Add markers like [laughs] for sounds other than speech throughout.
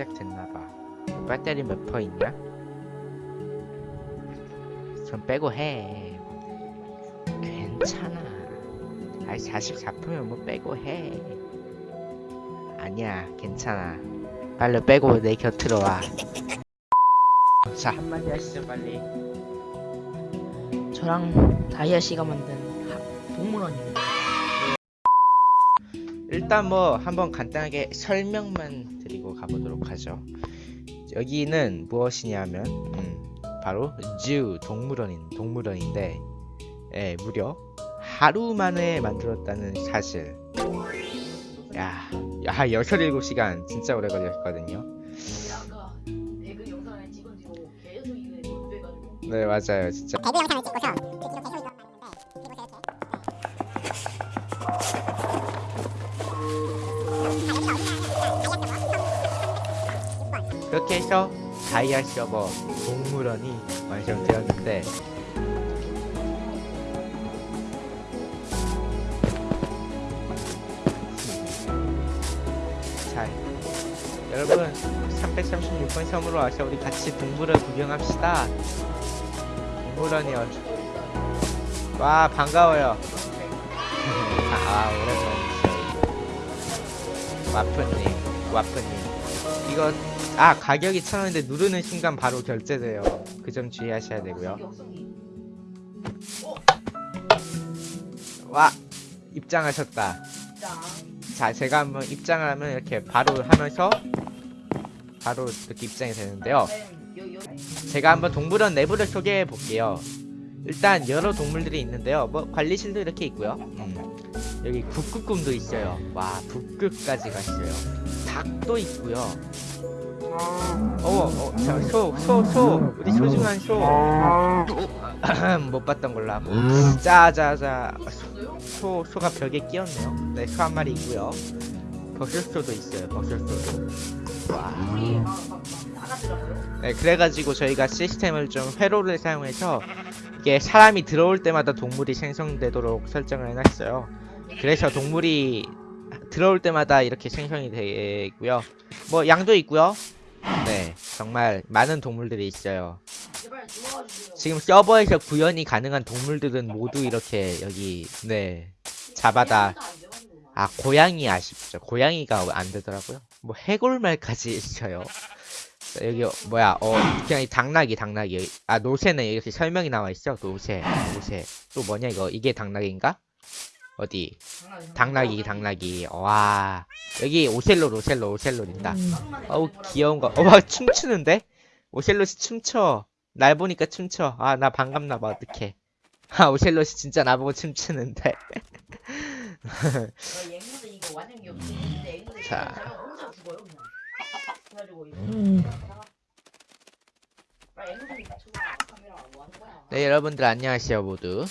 시작됐나봐. 배터리 몇 퍼 있냐? 좀 빼고 해. 괜찮아. 아이 44%면 뭐 빼고 해. 아니야 괜찮아. 빨리 빼고 내 곁으로 와자. 한마디 하시죠 빨리. 저랑 다이아 씨가 만든 하- 동물원입니다. 일단 뭐 한번 간단하게 설명만 드리고 가보도록 하죠. 여기는 무엇이냐면 음, 바로 zoo 동물원인 동물원인데 예, 무려 하루 만에 만들었다는 사실. 야, 야 여섯 일곱 시간 진짜 오래 걸렸거든요. 네 맞아요 진짜. 배그 영상을 찍고서 그렇게 해서 다이아 서버 동물원이 완성되었는데 자 여러분 336번 섬으로 와서 우리 같이 동물을 구경합시다. 동물원이요 와 반가워요. [laughs] 아 오랜만이죠 와프님 와프님. 이거 아 가격이 천 원인데 누르는 순간 바로 결제돼요. 그 점 주의하셔야 되고요. 와 입장하셨다. 짱자 제가 한번 입장을 하면 이렇게 바로 하면서 바로 이렇게 입장이 되는데요. 제가 한번 동물원 내부를 소개해 볼게요. 일단 여러 동물들이 있는데요. 뭐 관리실도 이렇게 있고요. 음, 여기 북극곰도 있어요. 와 북극까지 갔어요. 닭도 있고요. 어머, 어, 저, 소, 소, 소, 우리 소중한 소. 못 봤던 걸로 하고. 짜자자, 소, 소가 벽에 끼었네요. 네, 소 한 마리 있고요. 버섯소도 있어요. 버섯소도. 와. 네, 그래가지고 저희가 시스템을 좀 회로를 사용해서 이게 사람이 들어올 때마다 동물이 생성되도록 설정을 해놨어요. 그래서 동물이 들어올 때마다 이렇게 생성이 되고요. 뭐 양도 있고요. 네, 정말 많은 동물들이 있어요. 지금 서버에서 구현이 가능한 동물들은 모두 이렇게 여기 네 잡아다. 아 고양이 아쉽죠 고양이가 안 되더라고요. 뭐 해골말까지 [laughs] 있어요. 자, 여기 어, 뭐야? 어 그냥 이 당나귀 당나귀. 아 노새는 이렇게 설명이 나와 있어. 노새 노새. 또 뭐냐 이거? 이게 당나귀인가 어디? 당나귀 당나귀 와 여기 오셀로 오셀로 오셀로 있다. 어우 귀여운 거. 어와 춤추는데? 오셀롯이 춤춰. 날 보니까 춤춰. 아 나 반갑나봐. 어떡해. 아 오셀롯이 진짜 나보고 춤추는데. 앵무새 자. 음. 아, 네 여러분들 안녕하세요 모두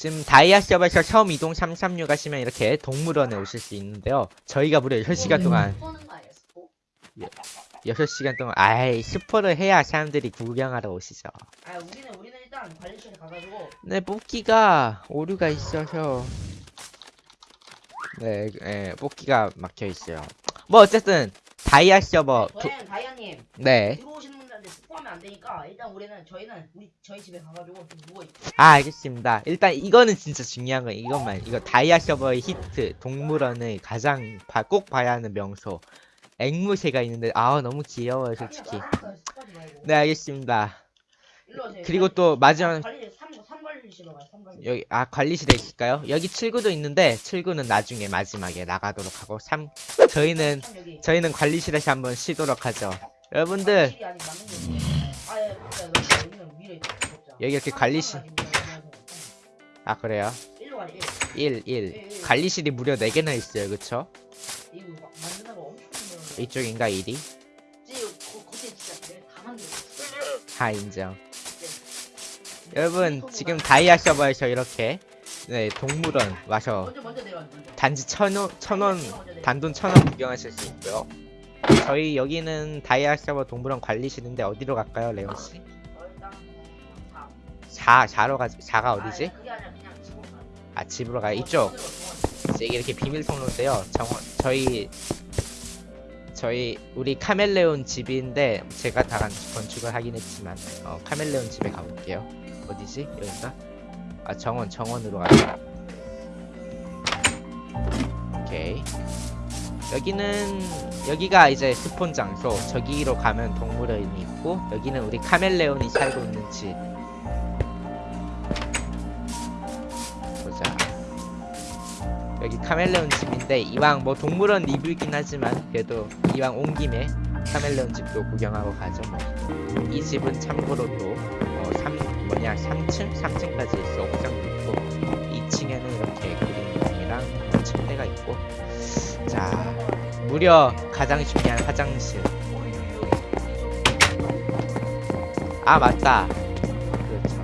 지금 다이아 서버에서 처음 이동 336 하시면 이렇게 동물원에 오실 수 있는데요. 저희가 무려 6시간 동안 쏘는 거 아니야 스포? 6시간 동안 아이 스포를 해야 사람들이 구경하러 오시죠. 아 우리는 우리는 일단 관리실에 가가지고. 네 뽑기가 오류가 있어서. 네, 네 뽑기가 막혀 있어요. 뭐 어쨌든 다이아 서버 도- 저희는 다이아님. 네. 들어오시는 스포하면 안 되니까 일단 우리는 저희는 우리 저희 집에 가가지고 좀 누워 있고. 아 알겠습니다. 일단 이거는 진짜 중요한 거 이것만 이거 다이아 서버의 히트 동물원의 가장 봐- 꼭 봐야 하는 명소. 앵무새가 있는데 아 너무 귀여워요 솔직히. 네 알겠습니다. 그리고 또 마지막 관리실 3 3관리실로 가요 3관리실. 여기 아 관리실에 있을까요? 여기 칠구도 있는데 칠구는 나중에 마지막에 나가도록 하고 삼 저희는 여기. 저희는 관리실에서 한번 쉬도록 하죠 여러분들. 여기 이렇게 관리실. 아 그래요? 일로 가래 1 1 관리실이 무려 4개나 있어요. 그쵸? 이쪽인가 1이? 지금 거 거기 진짜 내가 다 인정. 여러분 지금 다이아 서버에서 이렇게 네 동물원 와서 단지 천원 천원. 단돈 천원 구경하실 수 있고요. 저희 여기는 다이아 서버 동물원 관리실인데 어디로 갈까요, 레온 씨? 어, 일단 사. 4 4로 가 4가 어디지? 아 집으로 가요. 이쪽. 이게 이렇게 비밀 통로인데요. 정, 저희 저희 우리 카멜레온 집인데 제가 다 건- 건축을 하긴 했지만 어, 카멜레온 집에 가볼게요. 어디지? 여긴가? 아 정원 정원으로 가자. 오케이. 여기는 여기가 이제 스폰 장소. 저기로 가면 동물원이 있고 여기는 우리 카멜레온이 살고 있는 집. 보자. 여기 카멜레온 집인데 이왕 뭐 동물원 리뷰이긴 하지만 그래도 이왕 온 김에 카멜레온 집도 구경하고 가죠 뭐. 이 집은 참고로 또 어, 3, 뭐냐 3층? 3층까지 있어 옥상도 있고 2층에는 이렇게 그림이랑 침대가 있고 자 무려 가장 중요한 화장실. 아 맞다. 그렇죠.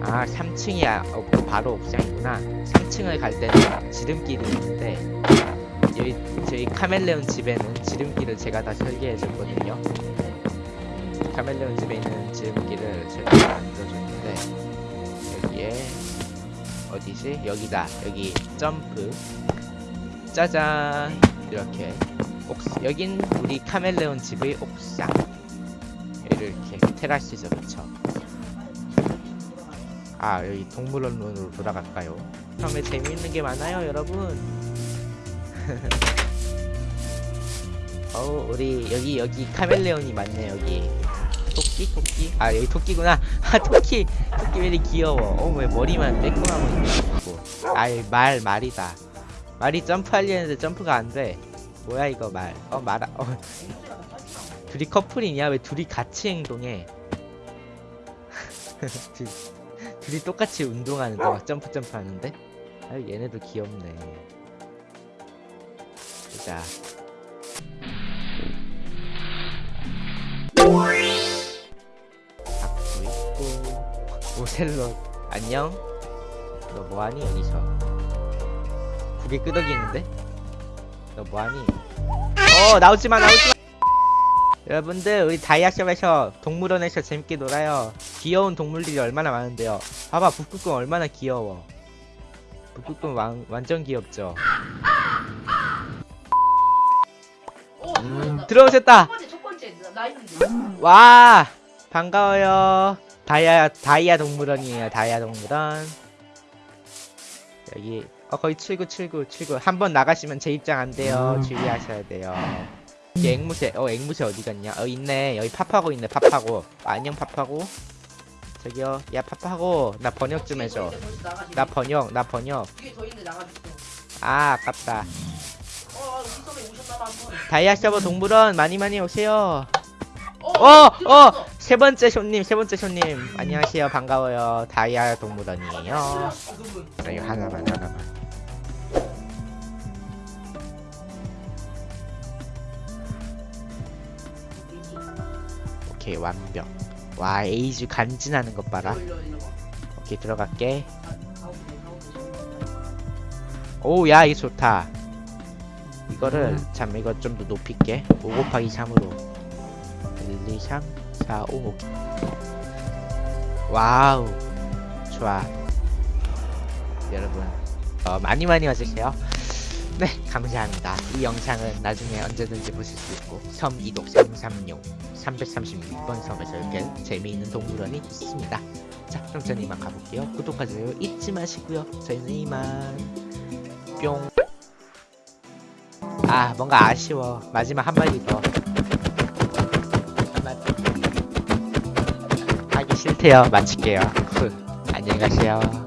아 3층이야. 어, 그 바로 옥상이구나. 3층을 갈 때는 지름길이 있는데 여기 저희 카멜레온 집에는 지름길을 제가 다 설계해 줬거든요. 음, 카멜레온 집에 있는 지름길을 제가 다 만들어줬는데 여기에 어디지? 여기다. 여기 점프 짜잔. 이렇게 옥 여긴 우리 카멜레온 집의 옥상. 이렇게 테라스죠 그쵸 아 여기 동물원으로 돌아갈까요? 처음에 재미있는 게 많아요 여러분. [laughs] 어우 우리 여기 여기 카멜레온이 많네 여기. 토끼 토끼. 아 여기 토끼구나. 아 토끼. 토끼 왜 이리 귀여워. 어왜 머리만 매콤하고 있고 아이 말 말이다 말이 점프하려 했는데 점프가 안 돼. 뭐야 이거 말 어 말아. 어. 둘이 커플이냐? 왜 둘이 같이 행동해? [laughs] 둘, 둘이 똑같이 운동하는데 막 점프 점프 하는데? 아유 얘네도 귀엽네. 보자. 밥도 있고. 오셀롯 안녕? 너 뭐하니 여기서 고개 끄덕이는데? 너 뭐하니? 어 나오지마 나오지마. 여러분들 우리 다이아숍에서 동물원에서 재밌게 놀아요. 귀여운 동물들이 얼마나 많은데요. 봐봐 북극곰 얼마나 귀여워. 북극곰 완, 완전 귀엽죠? 오, 음, 들어오셨다. 와 반가워요. 다이아 다이아 동물원이에요 다이아 동물원 여기 어 거의 79 79 79 한 번 나가시면 제 입장 안 돼요. 주의하셔야 돼요. 여기 앵무새 어 앵무새 어디 갔냐? 어 있네. 여기 파파고 있네 아, 안녕 파파고. 저기요. 야 파파고. 나 번역 좀 해줘. 나 번역 나 번역. 아 아깝다. 어, 한번. 다이아 서버 동물원 많이 많이 오세요. 어, 어, 들어왔어. 세 번째 손님, 세 번째 손님. 안녕하세요. 반가워요. 다이아 그분. 자, 이거 하나만, 하나만. 오케이, 완벽. 와, 에이즈 간지나는 것 봐라. 오케이, 들어갈게. 아. 오, 야, 이거 좋다. 이거를, 참, 이거 좀 더 높일게. 5 곱하기 3으로. 1, 2, 3, 4, 5. 와우. 좋아. 여러분, 어, 많이 많이 와주세요. 네, 감사합니다. 이 영상은 나중에 언제든지 보실 수 있고, 섬 이독 336, 336번 섬에서 이렇게 재미있는 동물원이 있습니다. 자, 그럼 저는 이만 가볼게요. 구독과 좋아요 잊지 마시고요. 저희는 이만. 뿅. 아, 뭔가 아쉬워. 마지막 한 마디 더. 싫대요. 마칠게요. 후. 안녕히 가세요.